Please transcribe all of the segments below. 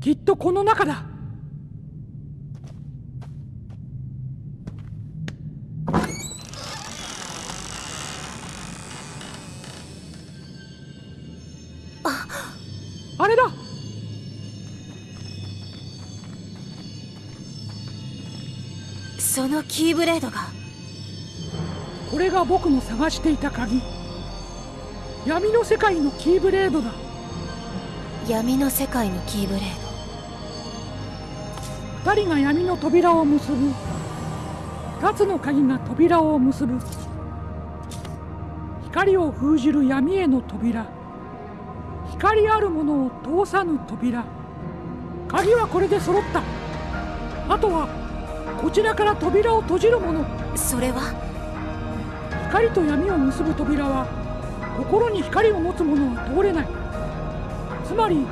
きっとこの中だ。あれだ。そのキーブレードが。これが僕の探していた鍵。闇の世界のキーブレードだ。闇の世界のキーブレード二人が闇の扉を結ぶ。二つの鍵が扉を結ぶ。光を封じる闇への扉。光あるものを通さぬ扉。鍵はこれで揃った。あとはこちらから扉を閉じるもの。それは？光と闇を結ぶ扉は心に光を持つ者は通れない。つまり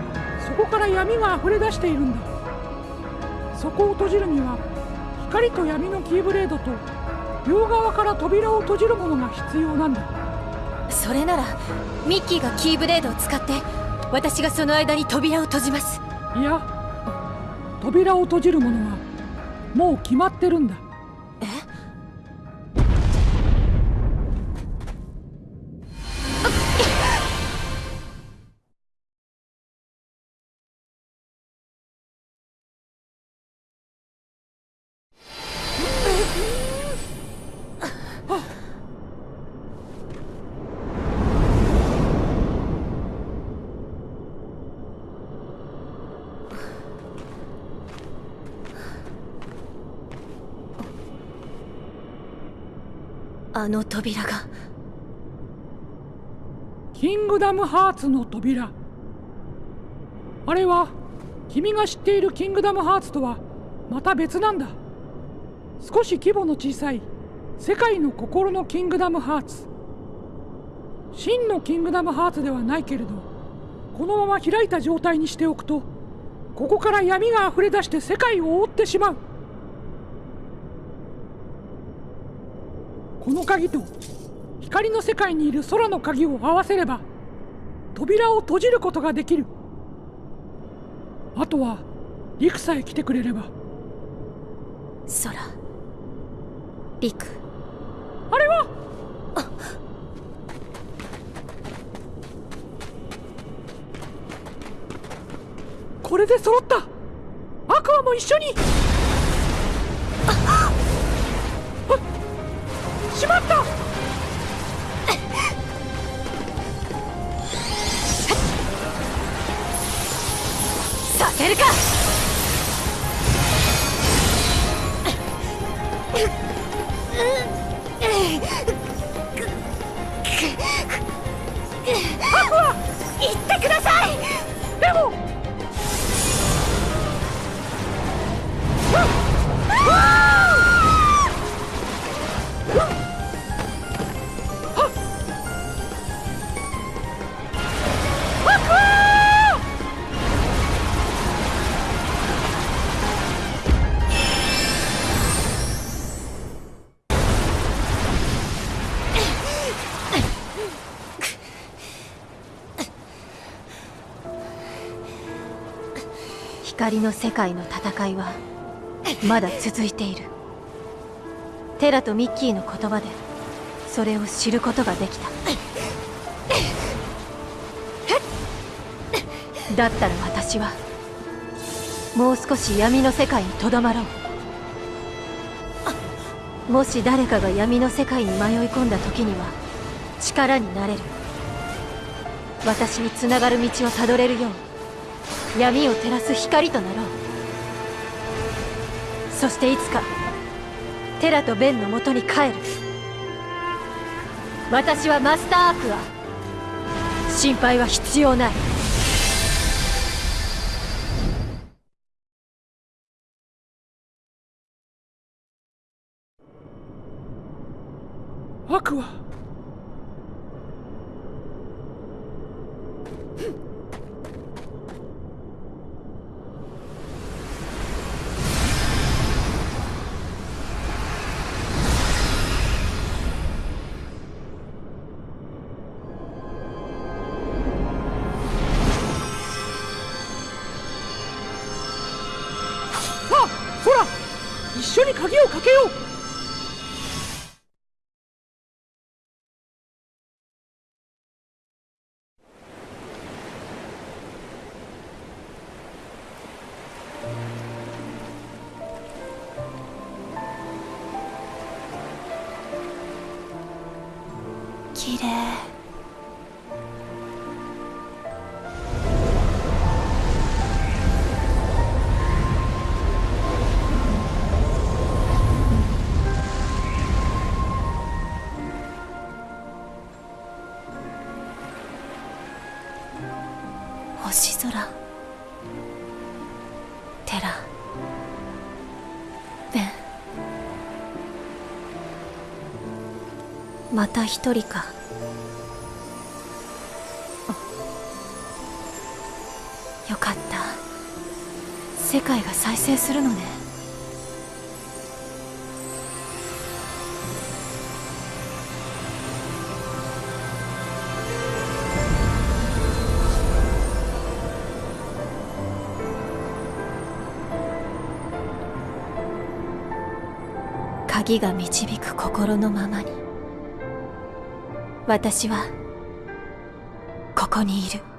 そこから闇が溢れ出しているんだそこを閉じるには光と闇のキーブレードと両側から扉を閉じるものが必要なんだ。それならミッキーがキーブレードを使って私がその間に扉を閉じます。いや扉を閉じるものはもう決まってるんだあの扉が。キングダムハーツの扉。あれは君が知っているキングダムハーツとはまた別なんだ。少し規模の小さい世界の心のキングダムハーツ。真のキングダムハーツではないけれどこのまま開いた状態にしておくとここから闇が溢れ出して世界を覆ってしまう。この鍵と光の世界にいる空の鍵を合わせれば扉を閉じることができる。あとは陸さえ来てくれれば。空。陸。あれは？これで揃った。アクアも一緒に光の世界の戦いはまだ続いている。テラとミッキーの言葉でそれを知ることができた。だったら私はもう少し闇の世界にとどまろう。もし誰かが闇の世界に迷い込んだ時には力になれる。私につながる道をたどれるように闇を照らす光となろう。そしていつかテラとベンのもとに帰る。私はマスターアクア。心配は必要ない。アクア。緒に鍵をかけよう。綺麗。星セラベンまた一人か。よかった。世界が再生するのね。鍵が導く心のままに。私はここにいる。